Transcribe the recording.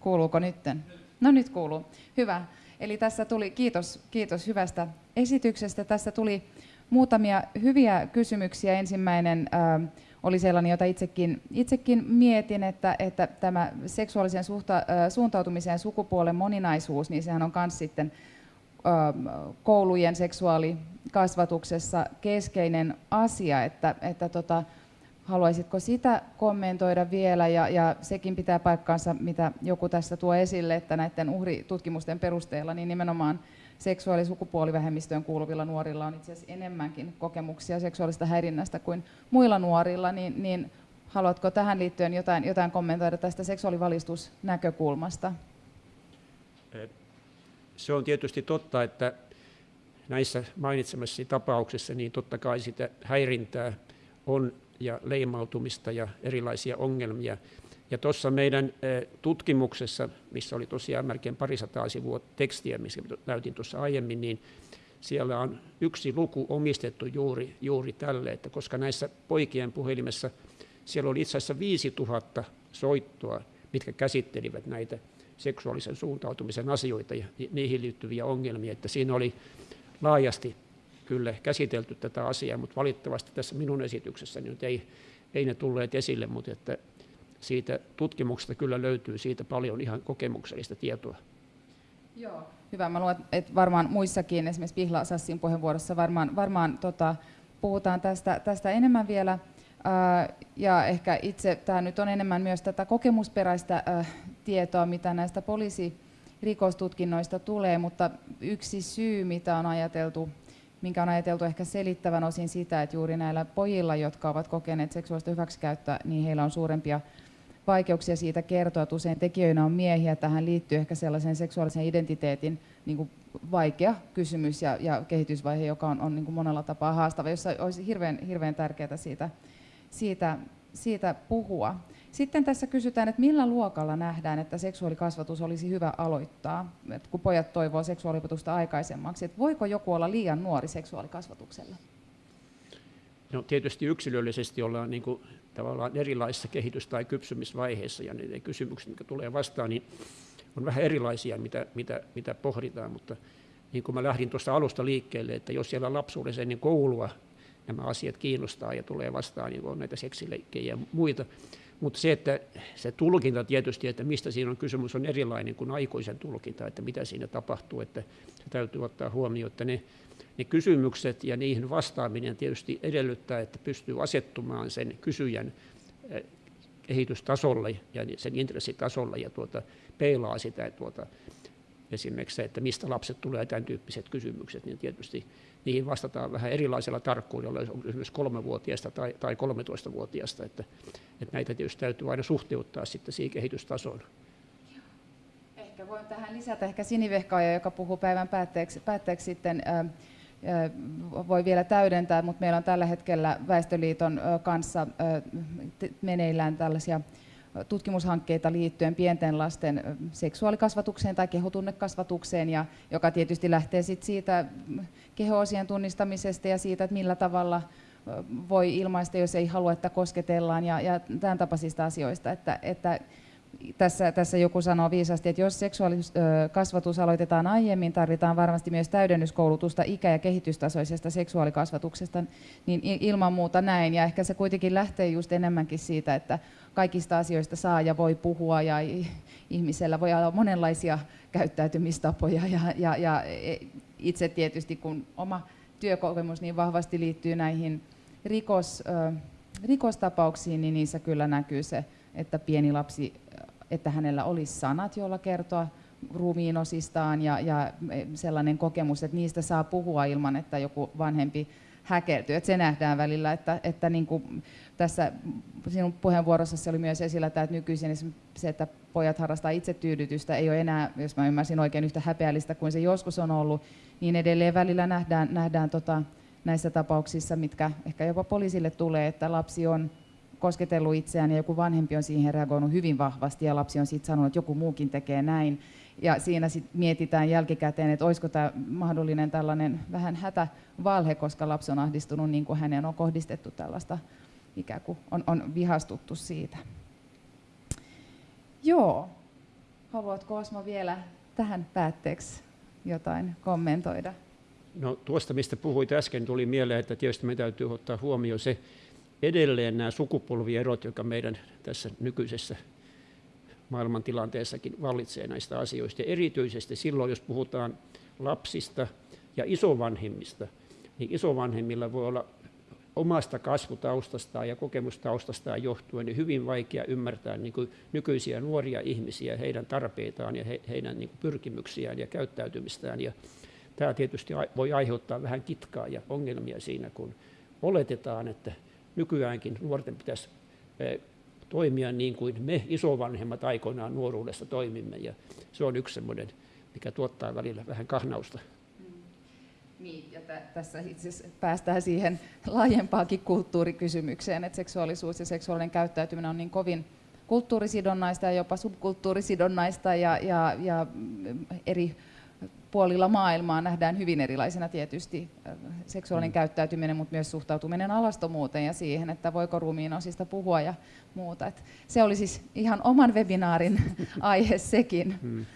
Kuuluuko nytten? No nyt kuuluu. Hyvä. Eli tässä tuli, kiitos, kiitos hyvästä esityksestä. Tässä tuli muutamia hyviä kysymyksiä. Ensimmäinen äh, oli sellainen, jota itsekin, itsekin mietin, että, että tämä seksuaalisen suhta, äh, suuntautumisen ja sukupuolen moninaisuus, niin sehän on myös sitten äh, koulujen seksuaalikasvatuksessa keskeinen asia, että, että tota, Haluaisitko sitä kommentoida vielä? Ja, ja sekin pitää paikkaansa, mitä joku tässä tuo esille, että näiden uhritutkimusten perusteella niin nimenomaan seksuaali- ja sukupuolivähemmistöön kuuluvilla nuorilla on itse asiassa enemmänkin kokemuksia seksuaalista häirinnästä kuin muilla nuorilla, niin, niin haluatko tähän liittyen jotain, jotain kommentoida tästä seksuaalivalistusnäkökulmasta? Se on tietysti totta, että näissä mainitsemassasi tapauksissa niin totta kai sitä häirintää on ja leimautumista ja erilaisia ongelmia. Ja tuossa meidän tutkimuksessa, missä oli tosiaan melkein parisataa sivua tekstiä, missä näytin tuossa aiemmin, niin siellä on yksi luku omistettu juuri, juuri tälle, että koska näissä poikien puhelimessa siellä oli itse asiassa 5000 soittoa, mitkä käsittelivät näitä seksuaalisen suuntautumisen asioita ja niihin liittyviä ongelmia, että siinä oli laajasti kyllä käsitelty tätä asiaa, mutta valitettavasti tässä minun esityksessäni nyt ei, ei ne tulleet esille, mutta että siitä tutkimuksesta kyllä löytyy siitä paljon ihan kokemuksellista tietoa. Joo, hyvä. Mä luulen, että varmaan muissakin, esimerkiksi Pihla Sassin puheenvuorossa varmaan, varmaan tota, puhutaan tästä, tästä enemmän vielä. ja ehkä itse tämä nyt on enemmän myös tätä kokemusperäistä tietoa, mitä näistä poliisirikostutkinnoista tulee, mutta yksi syy, mitä on ajateltu minkä on ajateltu ehkä selittävän osin sitä, että juuri näillä pojilla, jotka ovat kokeneet seksuaalista hyväksikäyttöä, niin heillä on suurempia vaikeuksia siitä kertoa, että usein tekijöinä on miehiä. Tähän liittyy ehkä sellaisen seksuaalisen identiteetin niin kuin vaikea kysymys ja, ja kehitysvaihe, joka on, on niin kuin monella tapaa haastava, jossa olisi hirveän, hirveän tärkeää siitä, siitä, siitä puhua. Sitten tässä kysytään, että millä luokalla nähdään, että seksuaalikasvatus olisi hyvä aloittaa, että kun pojat toivoo seksuaaliopetusta aikaisemmaksi, että voiko joku olla liian nuori seksuaalikasvatukselle? No, tietysti yksilöllisesti ollaan niin kuin, tavallaan erilaisissa kehitys- tai kypsymisvaiheissa ja ne kysymykset, mitkä tulee vastaan, niin on vähän erilaisia, mitä, mitä, mitä pohditaan, mutta niin kuin mä lähdin tuosta alusta liikkeelle, että jos siellä lapsuudessa ennen koulua nämä asiat kiinnostaa ja tulee vastaan, niin on näitä seksileikkejä ja muita, mutta se, että se tulkinta tietysti, että mistä siinä on kysymys, on erilainen kuin aikuisen tulkinta, että mitä siinä tapahtuu, että se täytyy ottaa huomioon, että ne, ne kysymykset ja niihin vastaaminen tietysti edellyttää, että pystyy asettumaan sen kysyjän eh, kehitystasolle ja sen intressitasolle ja tuota, peilaa sitä tuota, esimerkiksi se, että mistä lapset tulee tämän tyyppiset kysymykset, niin tietysti niihin vastataan vähän erilaisella tarkkuudella, on esimerkiksi kolmevuotiaasta tai, tai 13-vuotiaasta, että, että näitä tietysti täytyy aina suhteuttaa sitten siihen kehitystasoon. Ehkä voin tähän lisätä ehkä Sinivehkaaja, joka puhuu päivän päätteeksi, päätteeksi sitten, voi vielä täydentää, mutta meillä on tällä hetkellä Väestöliiton kanssa meneillään tällaisia tutkimushankkeita liittyen pienten lasten seksuaalikasvatukseen tai kehotunnekasvatukseen, ja, joka tietysti lähtee sit siitä kehoosien tunnistamisesta ja siitä, että millä tavalla voi ilmaista, jos ei halua, että kosketellaan ja, ja tämän tapaisista asioista. Että, että tässä, tässä joku sanoo viisasti, että jos seksuaalikasvatus aloitetaan aiemmin, tarvitaan varmasti myös täydennyskoulutusta ikä- ja kehitystasoisesta seksuaalikasvatuksesta, niin ilman muuta näin. Ja ehkä se kuitenkin lähtee just enemmänkin siitä, että kaikista asioista saa ja voi puhua ja ihmisellä voi olla monenlaisia käyttäytymistapoja ja, ja, ja e, itse tietysti kun oma työkokemus niin vahvasti liittyy näihin rikos, rikostapauksiin, niin niissä kyllä näkyy se, että pieni lapsi, että hänellä olisi sanat, joilla kertoa ruumiinosistaan ja, ja sellainen kokemus, että niistä saa puhua ilman, että joku vanhempi häkeltyy. Että se nähdään välillä, että, että niin kuin tässä sinun puheenvuorossasi oli myös esillä että nykyisin se, että pojat harrastaa itsetyydytystä, ei ole enää, jos mä ymmärsin oikein, yhtä häpeällistä kuin se joskus on ollut, niin edelleen välillä nähdään, nähdään tota, näissä tapauksissa, mitkä ehkä jopa poliisille tulee, että lapsi on kosketellut itseään ja joku vanhempi on siihen reagoinut hyvin vahvasti ja lapsi on sitten sanonut, että joku muukin tekee näin. Ja siinä sitten mietitään jälkikäteen, että olisiko tämä mahdollinen tällainen vähän hätävalhe, koska lapsi on ahdistunut niin kuin hänen on kohdistettu tällaista, ikään kuin on, on vihastuttu siitä. Joo. Haluatko Osmo vielä tähän päätteeksi jotain kommentoida? No tuosta, mistä puhuit äsken, tuli mieleen, että tietysti me täytyy ottaa huomioon se edelleen nämä sukupolvierot, jotka meidän tässä nykyisessä maailmantilanteessakin vallitsee näistä asioista. Ja erityisesti silloin, jos puhutaan lapsista ja isovanhemmista, niin isovanhemmilla voi olla omasta kasvutaustastaan ja kokemustaustastaan johtuen niin hyvin vaikea ymmärtää niin kuin nykyisiä nuoria ihmisiä, heidän tarpeitaan ja he, heidän niin kuin pyrkimyksiään ja käyttäytymistään. Ja tämä tietysti voi aiheuttaa vähän kitkaa ja ongelmia siinä, kun oletetaan, että nykyäänkin nuorten pitäisi toimia niin kuin me isovanhemmat aikoinaan nuoruudessa toimimme. Ja se on yksi semmoinen, mikä tuottaa välillä vähän kahnausta. Niin, ja t- tässä itse päästään siihen laajempaakin kulttuurikysymykseen, että seksuaalisuus ja seksuaalinen käyttäytyminen on niin kovin kulttuurisidonnaista ja jopa subkulttuurisidonnaista ja, ja, ja eri puolilla maailmaa nähdään hyvin erilaisena tietysti seksuaalinen mm. käyttäytyminen, mutta myös suhtautuminen alastomuuteen ja siihen, että voiko ruumiin osista puhua ja muuta. Et se oli siis ihan oman webinaarin aihe sekin. Mm.